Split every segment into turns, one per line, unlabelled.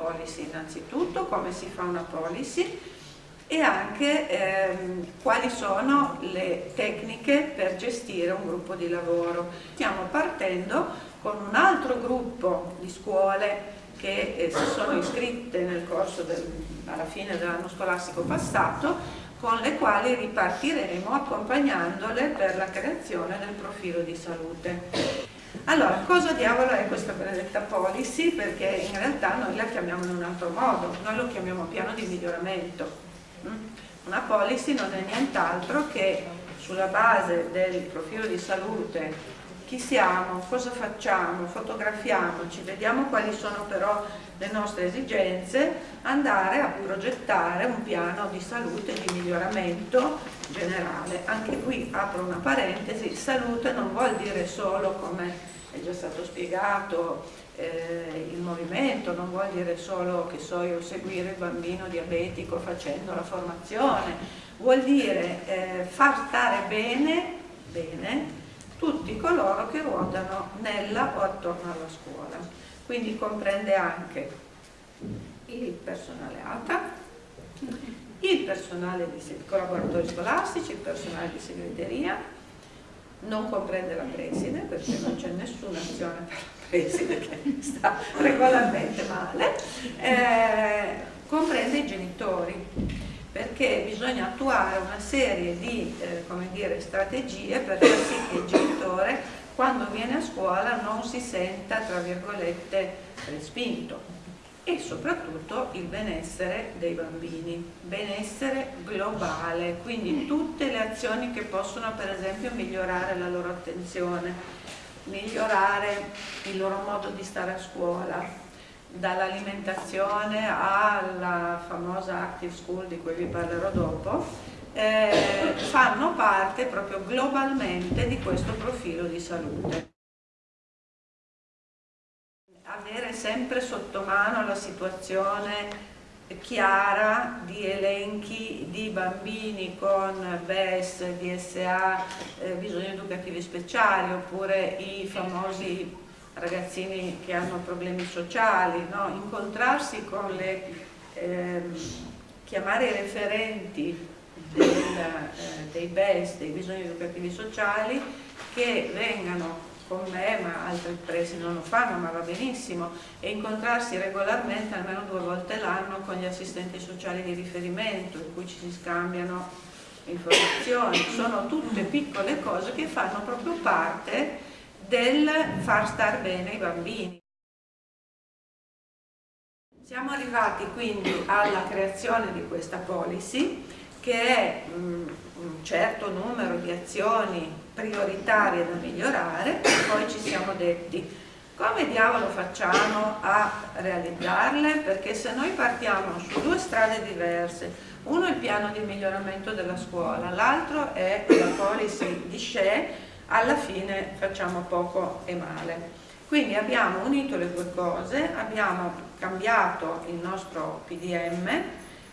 policy innanzitutto, come si fa una policy e anche ehm, quali sono le tecniche per gestire un gruppo di lavoro. Stiamo partendo con un altro gruppo di scuole che eh, si sono iscritte nel corso del, alla fine dell'anno scolastico passato con le quali ripartiremo accompagnandole per la creazione del profilo di salute. Allora, cosa diavolo è questa benedetta policy? Perché in realtà noi la chiamiamo in un altro modo, noi lo chiamiamo piano di miglioramento. Mm? Una policy non è nient'altro che sulla base del profilo di salute chi siamo, cosa facciamo, fotografiamoci, vediamo quali sono però le nostre esigenze, andare a progettare un piano di salute e di miglioramento generale. Anche qui apro una parentesi, salute non vuol dire solo come è già stato spiegato eh, il movimento, non vuol dire solo che so io seguire il bambino diabetico facendo la formazione, vuol dire eh, far stare bene, bene coloro che ruotano nella o attorno alla scuola. Quindi comprende anche il personale ATA, il personale di collaboratori scolastici, il personale di segreteria, non comprende la preside perché non c'è nessuna azione per la preside che sta regolarmente male, eh, comprende i genitori perché bisogna attuare una serie di eh, dire, strategie per far sì che il genitore quando viene a scuola non si senta tra virgolette respinto. E soprattutto il benessere dei bambini, benessere globale, quindi tutte le azioni che possono per esempio migliorare la loro attenzione, migliorare il loro modo di stare a scuola, dall'alimentazione alla famosa active school di cui vi parlerò dopo, eh, fanno parte proprio globalmente di questo profilo di salute. Avere sempre sotto mano la situazione chiara di elenchi di bambini con BES, DSA, eh, bisogni educativi speciali oppure i famosi ragazzini che hanno problemi sociali, no? incontrarsi con le, ehm, chiamare i referenti del, eh, dei BES, dei bisogni educativi sociali, che vengano con me, ma altri presi non lo fanno, ma va benissimo, e incontrarsi regolarmente, almeno due volte l'anno, con gli assistenti sociali di riferimento, in cui ci si scambiano informazioni. Sono tutte piccole cose che fanno proprio parte del far star bene i bambini. Siamo arrivati quindi alla creazione di questa policy che è mm, un certo numero di azioni prioritarie da migliorare e poi ci siamo detti come diavolo facciamo a realizzarle? Perché se noi partiamo su due strade diverse, uno è il piano di miglioramento della scuola, l'altro è la policy di SHE alla fine facciamo poco e male. Quindi abbiamo unito le due cose, abbiamo cambiato il nostro PDM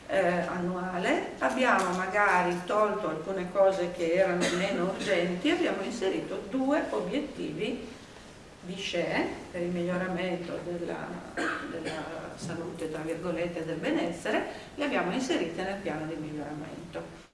eh, annuale, abbiamo magari tolto alcune cose che erano meno urgenti, abbiamo inserito due obiettivi di SHE per il miglioramento della, della salute, tra virgolette, del benessere, li abbiamo inseriti nel piano di miglioramento.